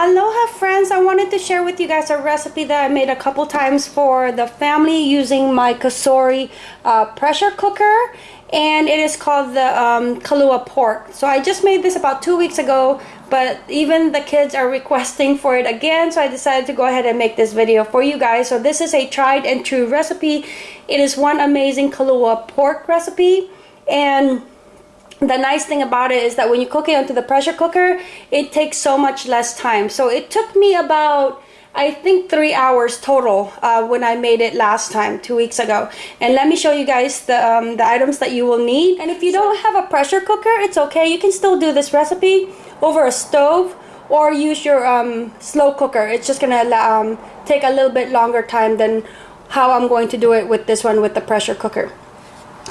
Aloha friends, I wanted to share with you guys a recipe that I made a couple times for the family using my Cosori uh, pressure cooker and it is called the um, Kalua pork. So I just made this about two weeks ago but even the kids are requesting for it again so I decided to go ahead and make this video for you guys. So this is a tried and true recipe. It is one amazing Kalua pork recipe and the nice thing about it is that when you cook it onto the pressure cooker it takes so much less time. So it took me about I think three hours total uh, when I made it last time two weeks ago. And let me show you guys the, um, the items that you will need. And if you don't have a pressure cooker it's okay. You can still do this recipe over a stove or use your um, slow cooker. It's just gonna um, take a little bit longer time than how I'm going to do it with this one with the pressure cooker.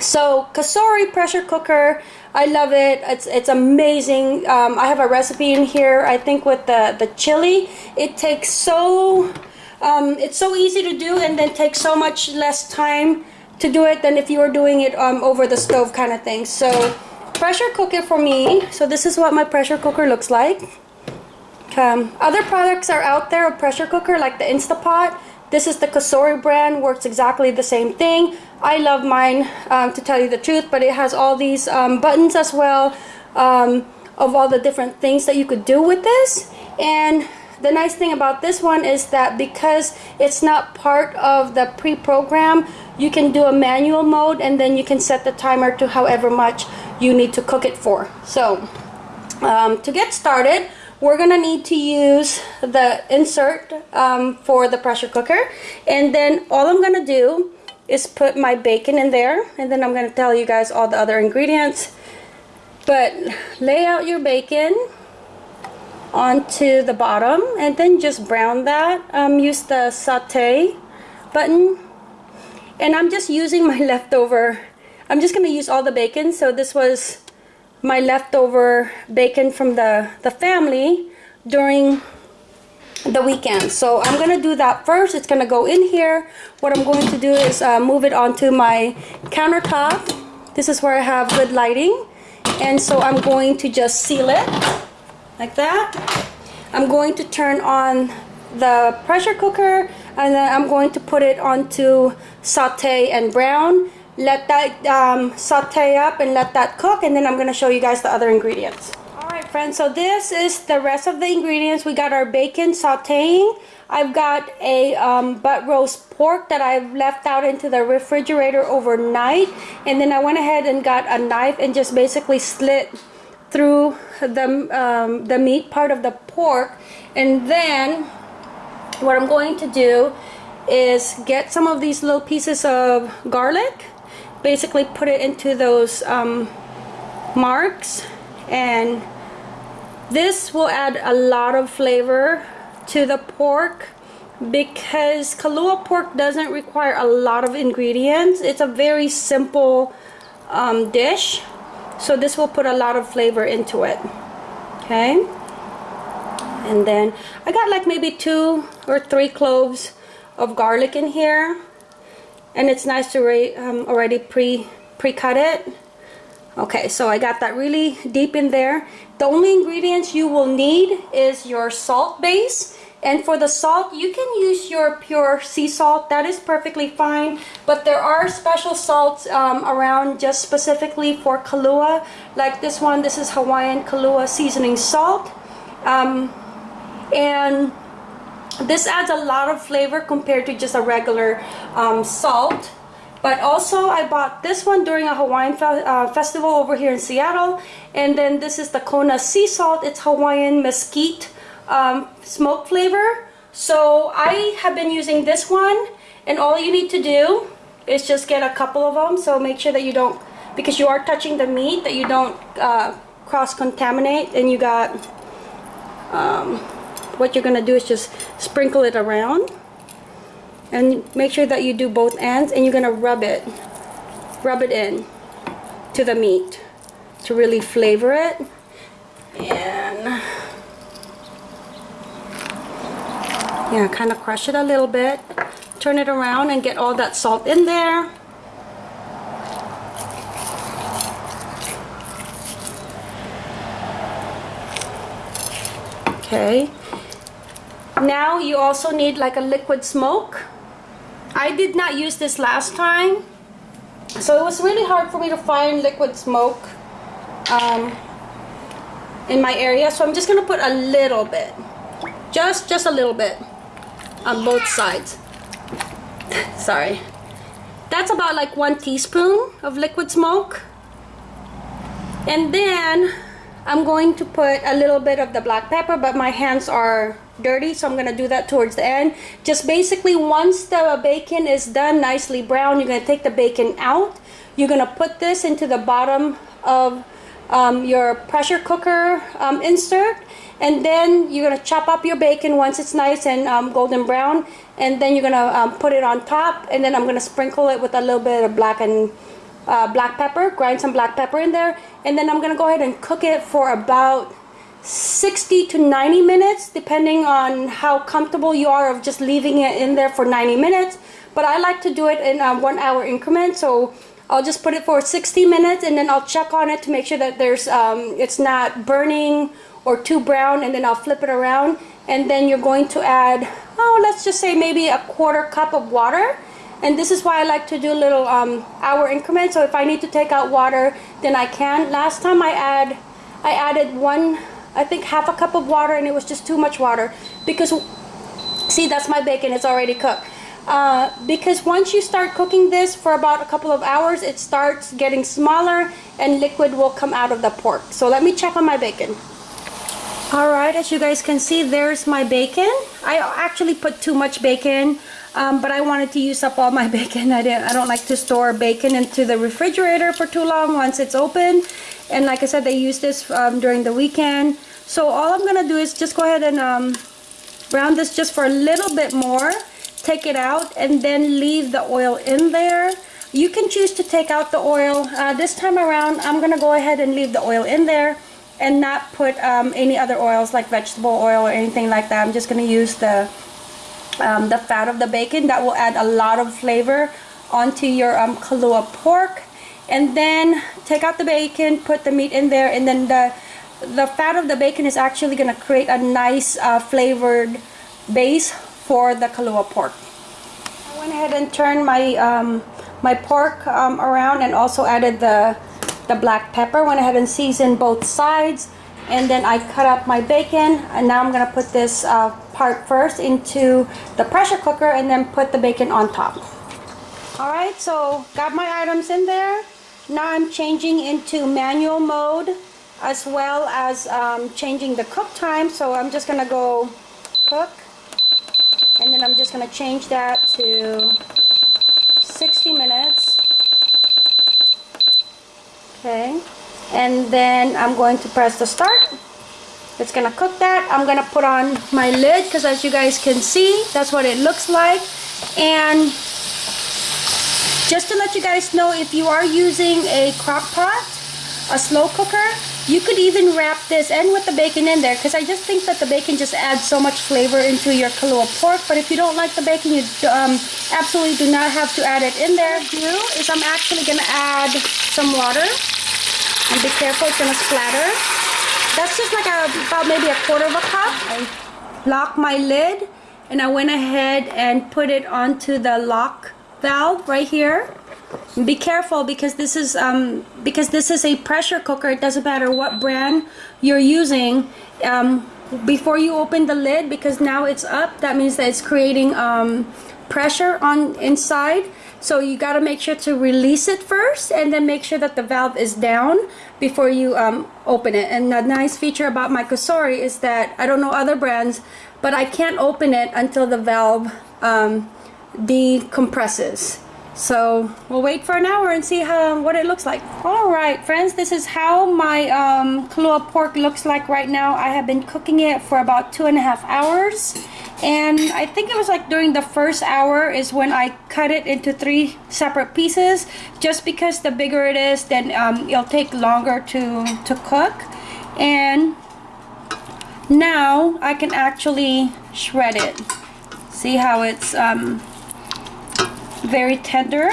So Cosori pressure cooker I love it. It's it's amazing. Um, I have a recipe in here I think with the the chili. It takes so um, it's so easy to do and then takes so much less time to do it than if you were doing it um, over the stove kind of thing. So pressure cook it for me. So this is what my pressure cooker looks like. Um, other products are out there of pressure cooker like the Instapot this is the Cosori brand, works exactly the same thing. I love mine, um, to tell you the truth, but it has all these um, buttons as well um, of all the different things that you could do with this. And the nice thing about this one is that because it's not part of the pre-program, you can do a manual mode and then you can set the timer to however much you need to cook it for. So um, to get started, we're gonna need to use the insert um, for the pressure cooker. And then all I'm gonna do is put my bacon in there and then I'm gonna tell you guys all the other ingredients. But lay out your bacon onto the bottom and then just brown that um, use the saute button. And I'm just using my leftover I'm just gonna use all the bacon. So this was my leftover bacon from the, the family during the weekend. So I'm going to do that first. It's going to go in here. What I'm going to do is uh, move it onto my countertop. This is where I have good lighting. And so I'm going to just seal it like that. I'm going to turn on the pressure cooker and then I'm going to put it onto saute and brown let that um, saute up and let that cook and then I'm going to show you guys the other ingredients. Alright friends, so this is the rest of the ingredients. We got our bacon sauteing. I've got a um, butt roast pork that I've left out into the refrigerator overnight and then I went ahead and got a knife and just basically slit through the, um, the meat part of the pork and then what I'm going to do is get some of these little pieces of garlic basically put it into those um, marks and this will add a lot of flavor to the pork because Kalua pork doesn't require a lot of ingredients. It's a very simple um, dish. So this will put a lot of flavor into it. Okay. And then I got like maybe two or three cloves of garlic in here and it's nice to um, already pre pre-cut it. Okay so I got that really deep in there. The only ingredients you will need is your salt base. And for the salt you can use your pure sea salt. That is perfectly fine. But there are special salts um, around just specifically for Kalua like this one this is Hawaiian Kalua seasoning salt. Um, and this adds a lot of flavor compared to just a regular um, salt. But also I bought this one during a Hawaiian fe uh, festival over here in Seattle. And then this is the Kona sea salt. It's Hawaiian mesquite um, smoke flavor. So I have been using this one. And all you need to do is just get a couple of them. So make sure that you don't, because you are touching the meat, that you don't uh, cross-contaminate. And you got um, what you're gonna do is just sprinkle it around and make sure that you do both ends and you're gonna rub it rub it in to the meat to really flavor it. And yeah kind of crush it a little bit. Turn it around and get all that salt in there. Okay now you also need like a liquid smoke. I did not use this last time. So it was really hard for me to find liquid smoke um, in my area. So I'm just gonna put a little bit. Just just a little bit on both sides. Sorry. That's about like one teaspoon of liquid smoke. And then I'm going to put a little bit of the black pepper but my hands are dirty so I'm gonna do that towards the end. Just basically once the bacon is done nicely brown you're gonna take the bacon out. You're gonna put this into the bottom of um, your pressure cooker um, insert and then you're gonna chop up your bacon once it's nice and um, golden brown and then you're gonna um, put it on top and then I'm gonna sprinkle it with a little bit of black and uh, black pepper grind some black pepper in there and then I'm gonna go ahead and cook it for about 60 to 90 minutes depending on how comfortable you are of just leaving it in there for 90 minutes. But I like to do it in a one hour increment so I'll just put it for 60 minutes and then I'll check on it to make sure that there's um, it's not burning or too brown and then I'll flip it around. And then you're going to add oh let's just say maybe a quarter cup of water. And this is why I like to do little um, hour increments. So if I need to take out water then I can. Last time I add I added one I think half a cup of water and it was just too much water because see that's my bacon it's already cooked. Uh, because once you start cooking this for about a couple of hours it starts getting smaller and liquid will come out of the pork. So let me check on my bacon. Alright as you guys can see there's my bacon. I actually put too much bacon um, but I wanted to use up all my bacon. I, didn't, I don't like to store bacon into the refrigerator for too long once it's open. And like I said they use this um, during the weekend so all I'm gonna do is just go ahead and um, brown this just for a little bit more take it out and then leave the oil in there. You can choose to take out the oil uh, this time around I'm gonna go ahead and leave the oil in there and not put um, any other oils like vegetable oil or anything like that. I'm just gonna use the um, the fat of the bacon. That will add a lot of flavor onto your um, Kalua pork. And then take out the bacon put the meat in there and then the the fat of the bacon is actually going to create a nice uh, flavored base for the Kalua pork. I went ahead and turned my um, my pork um, around and also added the the black pepper. Went ahead and seasoned both sides and then I cut up my bacon and now I'm gonna put this uh, part first into the pressure cooker and then put the bacon on top. Alright, so got my items in there. Now I'm changing into manual mode as well as um, changing the cook time. So I'm just gonna go cook and then I'm just gonna change that to 60 minutes. Okay, and then I'm going to press the start. It's gonna cook that. I'm gonna put on my lid because as you guys can see, that's what it looks like. And just to let you guys know, if you are using a crock pot, a slow cooker, you could even wrap this and with the bacon in there because I just think that the bacon just adds so much flavor into your Kalua pork. But if you don't like the bacon, you um, absolutely do not have to add it in there. Do is I'm actually going to add some water. And be careful, it's going to splatter. That's just like a, about maybe a quarter of a cup. I lock my lid and I went ahead and put it onto the lock valve right here be careful because this is um, because this is a pressure cooker. It doesn't matter what brand you're using um, before you open the lid because now it's up that means that it's creating um, pressure on inside. So you got to make sure to release it first and then make sure that the valve is down before you um, open it. And the nice feature about my Cosori is that I don't know other brands but I can't open it until the valve um, decompresses so we'll wait for an hour and see how what it looks like. All right, friends, this is how my um, Kalua pork looks like right now. I have been cooking it for about two and a half hours. And I think it was like during the first hour is when I cut it into three separate pieces. Just because the bigger it is, then um, it'll take longer to, to cook. And now I can actually shred it. See how it's um, very tender.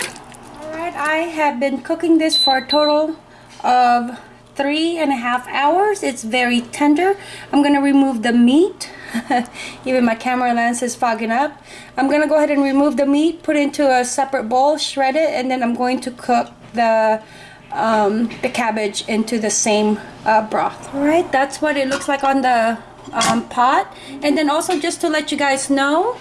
Alright, I have been cooking this for a total of three and a half hours. It's very tender. I'm going to remove the meat Even my camera lens is fogging up. I'm gonna go ahead and remove the meat, put it into a separate bowl, shred it, and then I'm going to cook the um, the cabbage into the same uh, broth. All right, that's what it looks like on the um, pot. And then also just to let you guys know,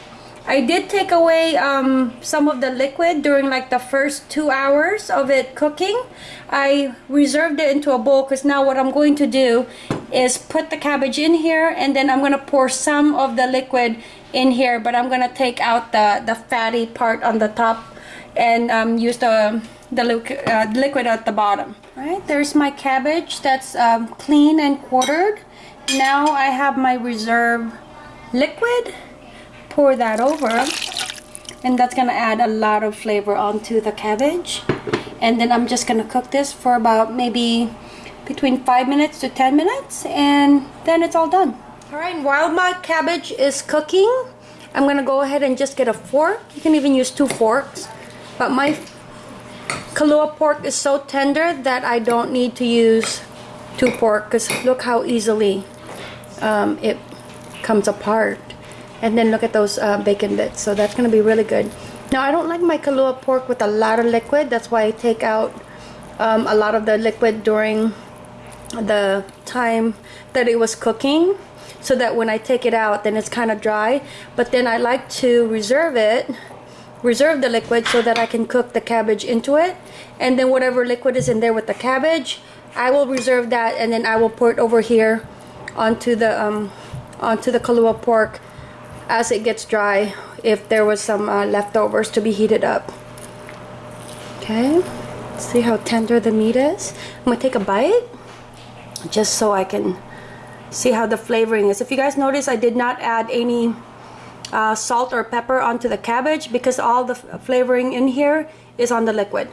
I did take away um, some of the liquid during like the first two hours of it cooking. I reserved it into a bowl because now what I'm going to do is put the cabbage in here and then I'm going to pour some of the liquid in here but I'm going to take out the, the fatty part on the top and um, use the, the uh, liquid at the bottom. All right, there's my cabbage that's um, clean and quartered. Now I have my reserve liquid pour that over and that's gonna add a lot of flavor onto the cabbage. And then I'm just gonna cook this for about maybe between five minutes to 10 minutes and then it's all done. All right while my cabbage is cooking I'm gonna go ahead and just get a fork. You can even use two forks but my Kalua pork is so tender that I don't need to use two pork because look how easily um, it comes apart and then look at those uh, bacon bits. So that's gonna be really good. Now I don't like my Kalua pork with a lot of liquid. That's why I take out um, a lot of the liquid during the time that it was cooking so that when I take it out then it's kind of dry. But then I like to reserve it reserve the liquid so that I can cook the cabbage into it. And then whatever liquid is in there with the cabbage I will reserve that and then I will pour it over here onto the um, onto the Kalua pork as it gets dry if there was some uh, leftovers to be heated up. Okay, see how tender the meat is? I'm gonna take a bite just so I can see how the flavoring is. If you guys notice, I did not add any uh, salt or pepper onto the cabbage because all the flavoring in here is on the liquid.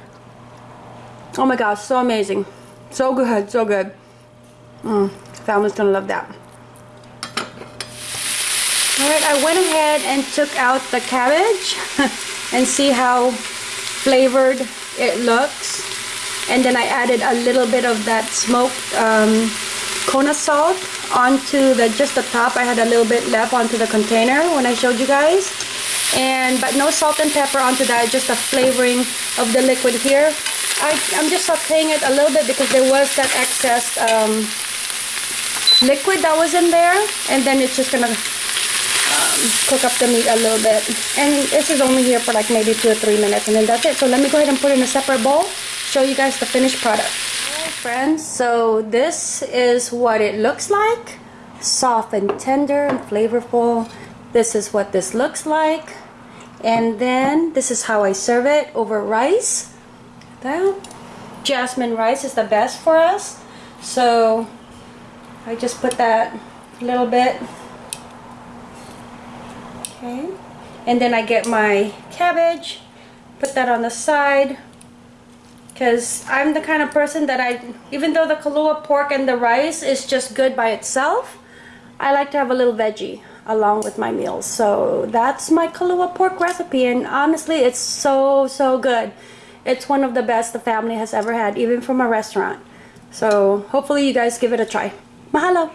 Oh my gosh, so amazing. So good, so good. Mm, family's gonna love that. I went ahead and took out the cabbage and see how flavored it looks. And then I added a little bit of that smoked um, Kona salt onto the just the top. I had a little bit left onto the container when I showed you guys. And but no salt and pepper onto that, just the flavoring of the liquid here. I, I'm just sauteing it a little bit because there was that excess um, liquid that was in there. And then it's just gonna cook up the meat a little bit. And this is only here for like maybe two or three minutes and then that's it. So let me go ahead and put in a separate bowl, show you guys the finished product. Friends, so this is what it looks like. Soft and tender and flavorful. This is what this looks like. And then this is how I serve it over rice. That jasmine rice is the best for us. So I just put that a little bit okay. And then I get my cabbage put that on the side because I'm the kind of person that I even though the Kalua pork and the rice is just good by itself I like to have a little veggie along with my meals. So that's my Kalua pork recipe and honestly it's so so good. It's one of the best the family has ever had even from a restaurant. So hopefully you guys give it a try. Mahalo